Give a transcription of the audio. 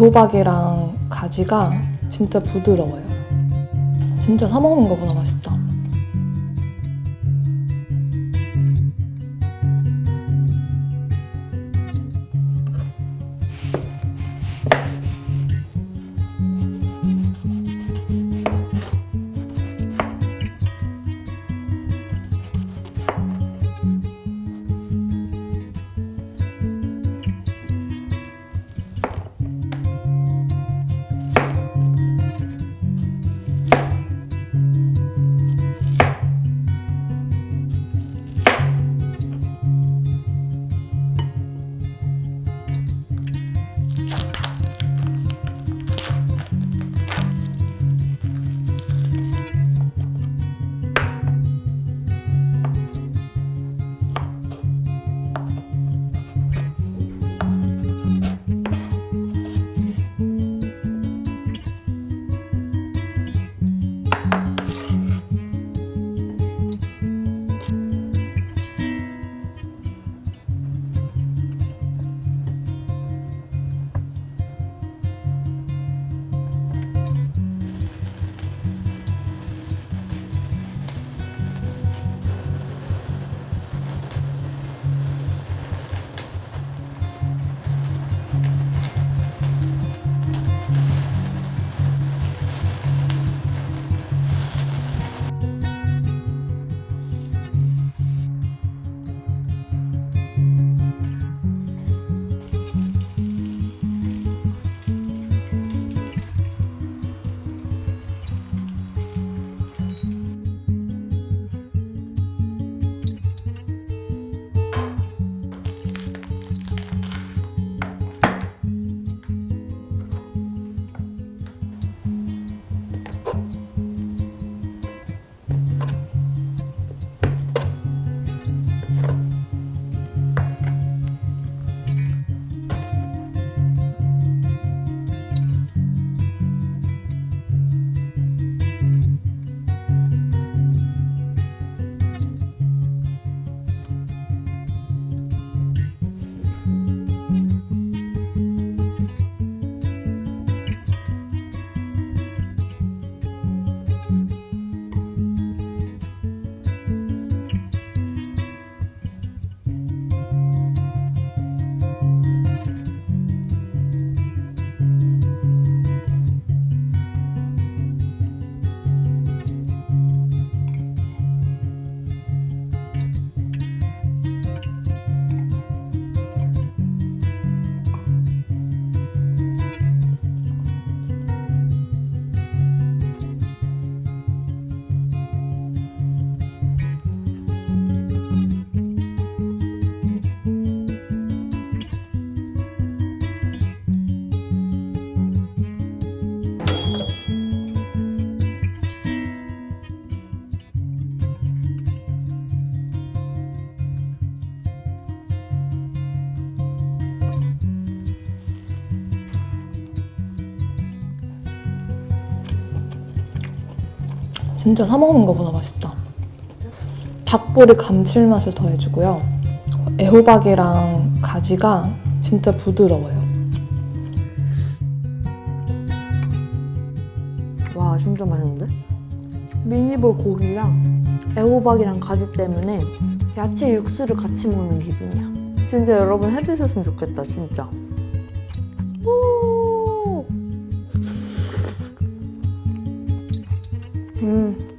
애호박이랑 가지가 진짜 부드러워요. 진짜 사 먹는 것보다 맛있다. 진짜 사 먹는 것보다 맛있다. 닭볼이 감칠맛을 더해주고요. 애호박이랑 가지가 진짜 부드러워요. 와 진짜 맛있는데? 미니볼 고기랑 애호박이랑 가지 때문에 야채 육수를 같이 먹는 기분이야 진짜 여러분 해드셨으면 좋겠다 진짜 오. 嗯。